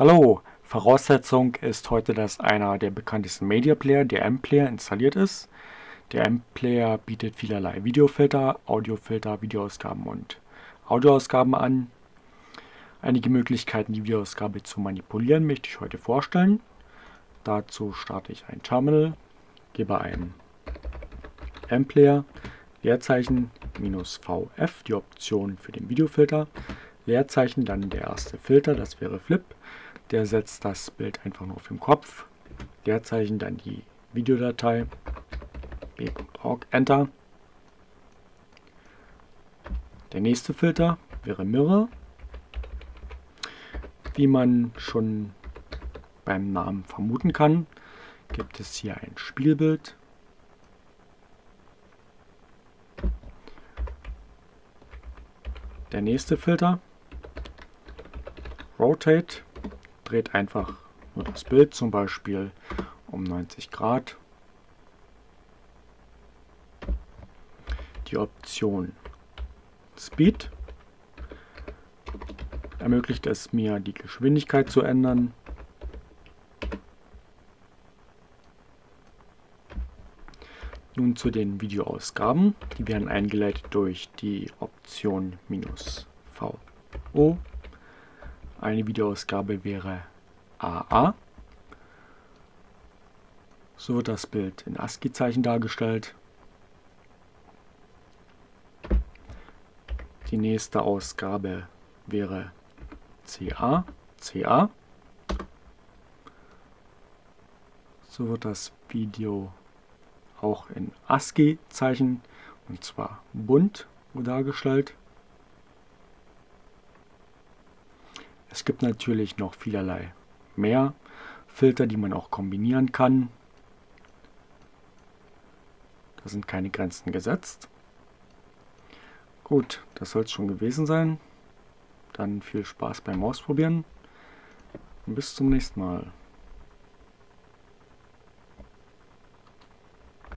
Hallo, Voraussetzung ist heute, dass einer der bekanntesten Media Player, der M-Player, installiert ist. Der M-Player bietet vielerlei Videofilter, Audiofilter, Videoausgaben und Audioausgaben an. Einige Möglichkeiten, die Videoausgabe zu manipulieren, möchte ich heute vorstellen. Dazu starte ich ein Terminal, gebe ein M-Player, Leerzeichen minus VF, die Option für den Videofilter, Leerzeichen, dann der erste Filter, das wäre Flip, der setzt das Bild einfach nur auf den Kopf, Leerzeichen, dann die Videodatei, b.org, Enter. Der nächste Filter wäre Mirror. Wie man schon beim Namen vermuten kann, gibt es hier ein Spielbild. Der nächste Filter, Rotate, dreht einfach nur das Bild zum Beispiel um 90 Grad. Die Option Speed ermöglicht es mir, die Geschwindigkeit zu ändern. Nun zu den Videoausgaben. Die werden eingeleitet durch die Option "-VO". Eine Videoausgabe wäre AA. So wird das Bild in ASCII-Zeichen dargestellt. Die nächste Ausgabe wäre CA, CA. So wird das Video auch in ASCII-Zeichen und zwar bunt dargestellt. Es gibt natürlich noch vielerlei mehr Filter, die man auch kombinieren kann. Da sind keine Grenzen gesetzt. Gut, das soll es schon gewesen sein. Dann viel Spaß beim Ausprobieren und bis zum nächsten Mal.